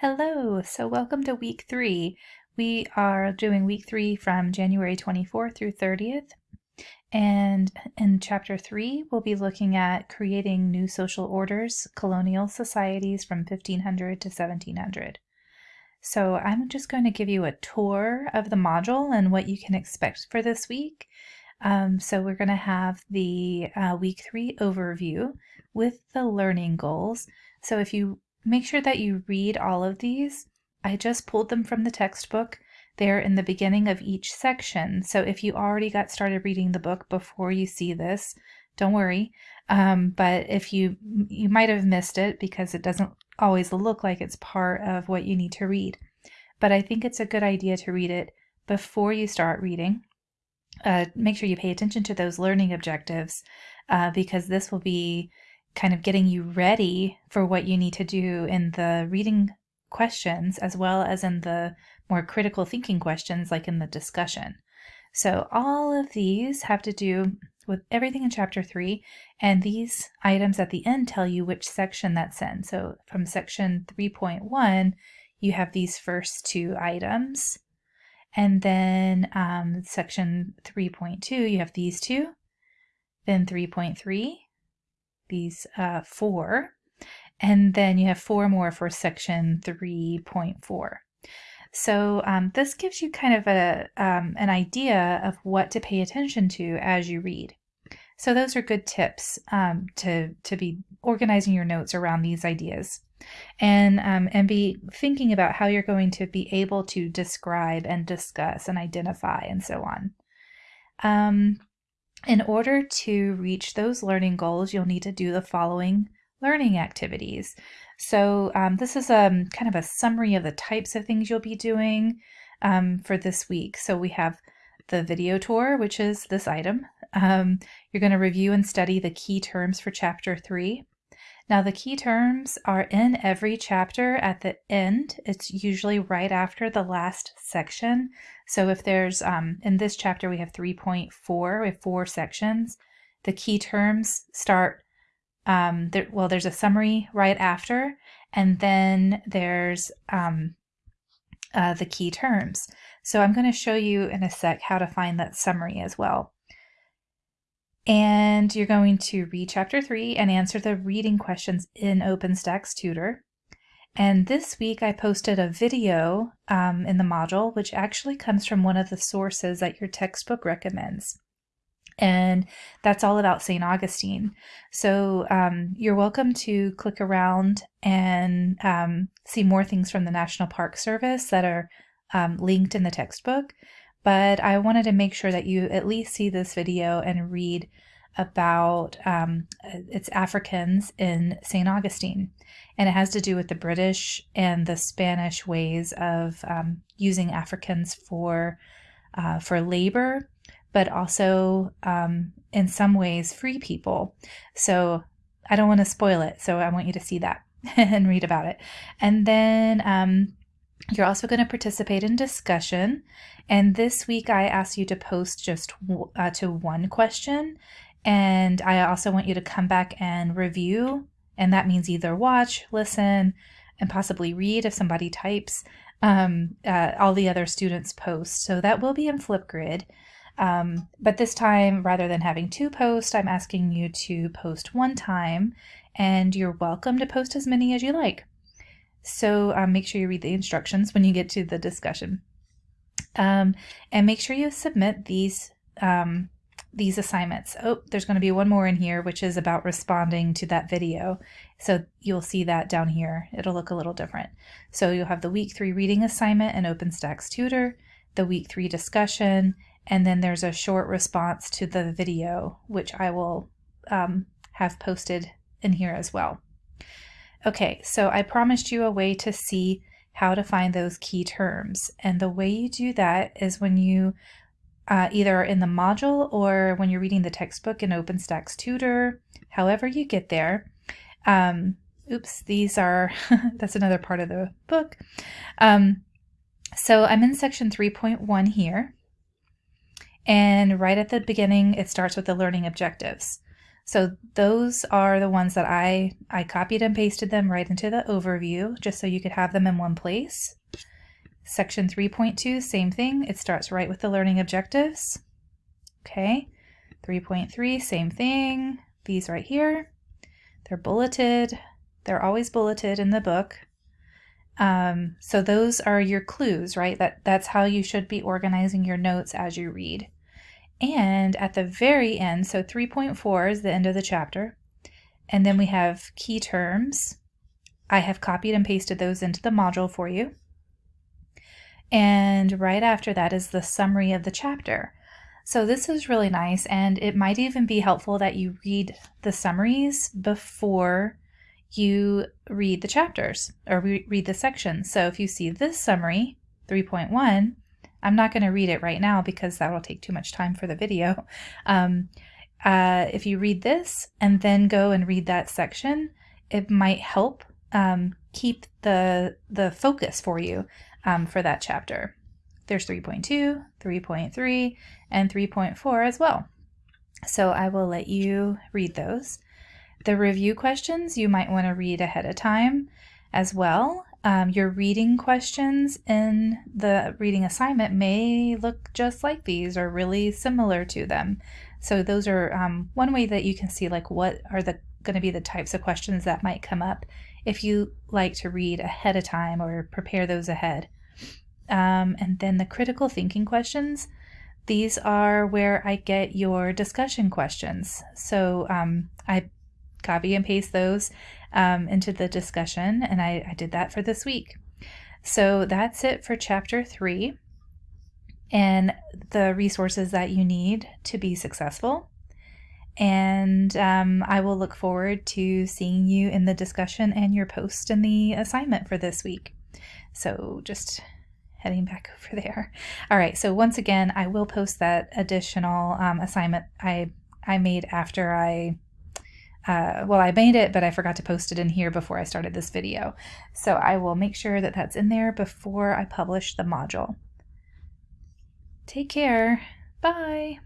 Hello, so welcome to week three. We are doing week three from January 24th through 30th. And in chapter three, we'll be looking at creating new social orders, colonial societies from 1500 to 1700. So I'm just going to give you a tour of the module and what you can expect for this week. Um, so we're going to have the uh, week three overview with the learning goals. So if you Make sure that you read all of these. I just pulled them from the textbook. They're in the beginning of each section. So if you already got started reading the book before you see this, don't worry. Um, but if you you might have missed it because it doesn't always look like it's part of what you need to read. But I think it's a good idea to read it before you start reading. Uh, make sure you pay attention to those learning objectives uh, because this will be kind of getting you ready for what you need to do in the reading questions as well as in the more critical thinking questions like in the discussion. So all of these have to do with everything in chapter 3 and these items at the end tell you which section that's in. So from section 3.1 you have these first two items and then um, section 3.2 you have these two then 3.3 these uh, four, and then you have four more for section 3.4. So um, this gives you kind of a, um, an idea of what to pay attention to as you read. So those are good tips um, to, to be organizing your notes around these ideas and, um, and be thinking about how you're going to be able to describe and discuss and identify and so on. In order to reach those learning goals, you'll need to do the following learning activities. So um, this is a um, kind of a summary of the types of things you'll be doing um, for this week. So we have the video tour, which is this item. Um, you're going to review and study the key terms for chapter three. Now the key terms are in every chapter at the end. It's usually right after the last section. So if there's, um, in this chapter we have 3.4, we have four sections. The key terms start, um, there, well there's a summary right after, and then there's um, uh, the key terms. So I'm going to show you in a sec how to find that summary as well. And you're going to read chapter three and answer the reading questions in OpenStax Tutor. And this week I posted a video um, in the module, which actually comes from one of the sources that your textbook recommends. And that's all about St. Augustine. So um, you're welcome to click around and um, see more things from the National Park Service that are um, linked in the textbook but I wanted to make sure that you at least see this video and read about um, it's Africans in St. Augustine. And it has to do with the British and the Spanish ways of um, using Africans for, uh, for labor, but also um, in some ways free people. So I don't want to spoil it. So I want you to see that and read about it. And then um, you're also going to participate in discussion. And this week I asked you to post just uh, to one question. And I also want you to come back and review. And that means either watch, listen, and possibly read if somebody types um, uh, all the other students' posts. So that will be in Flipgrid. Um, but this time, rather than having two posts, I'm asking you to post one time. And you're welcome to post as many as you like. So um, make sure you read the instructions when you get to the discussion. Um, and make sure you submit these um, these assignments. Oh, there's going to be one more in here, which is about responding to that video. So you'll see that down here. It'll look a little different. So you'll have the week three reading assignment in OpenStax Tutor, the week three discussion, and then there's a short response to the video, which I will um, have posted in here as well. Okay, so I promised you a way to see how to find those key terms. And the way you do that is when you uh, either in the module or when you're reading the textbook in OpenStax Tutor, however you get there. Um, oops, these are, that's another part of the book. Um, so I'm in section 3.1 here. And right at the beginning, it starts with the learning objectives. So those are the ones that I, I copied and pasted them right into the overview just so you could have them in one place. Section 3.2, same thing. It starts right with the learning objectives. Okay. 3.3, same thing. These right here. They're bulleted. They're always bulleted in the book. Um, so those are your clues, right? That that's how you should be organizing your notes as you read. And at the very end, so 3.4 is the end of the chapter. And then we have key terms. I have copied and pasted those into the module for you. And right after that is the summary of the chapter. So this is really nice, and it might even be helpful that you read the summaries before you read the chapters or read the sections. So if you see this summary, 3.1, I'm not going to read it right now because that will take too much time for the video. Um, uh, if you read this and then go and read that section, it might help um, keep the the focus for you um, for that chapter. There's 3.2, 3.3, and 3.4 as well. So I will let you read those. The review questions you might want to read ahead of time as well. Um, your reading questions in the reading assignment may look just like these or really similar to them. So those are um, one way that you can see like what are the going to be the types of questions that might come up if you like to read ahead of time or prepare those ahead. Um, and then the critical thinking questions, these are where I get your discussion questions. So um, I copy and paste those um, into the discussion, and I, I did that for this week. So that's it for chapter three and the resources that you need to be successful. And um, I will look forward to seeing you in the discussion and your post in the assignment for this week. So just heading back over there. All right, so once again, I will post that additional um, assignment I I made after I uh, well, I made it, but I forgot to post it in here before I started this video. So I will make sure that that's in there before I publish the module. Take care. Bye.